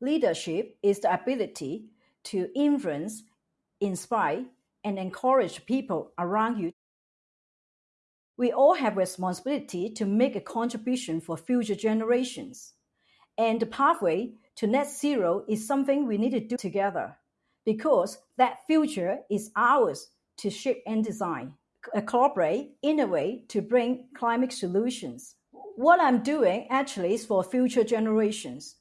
Leadership is the ability to influence, inspire, and encourage people around you. We all have responsibility to make a contribution for future generations. And the pathway to net zero is something we need to do together because that future is ours to shape and design. Uh, collaborate, in a way to bring climate solutions. What I'm doing actually is for future generations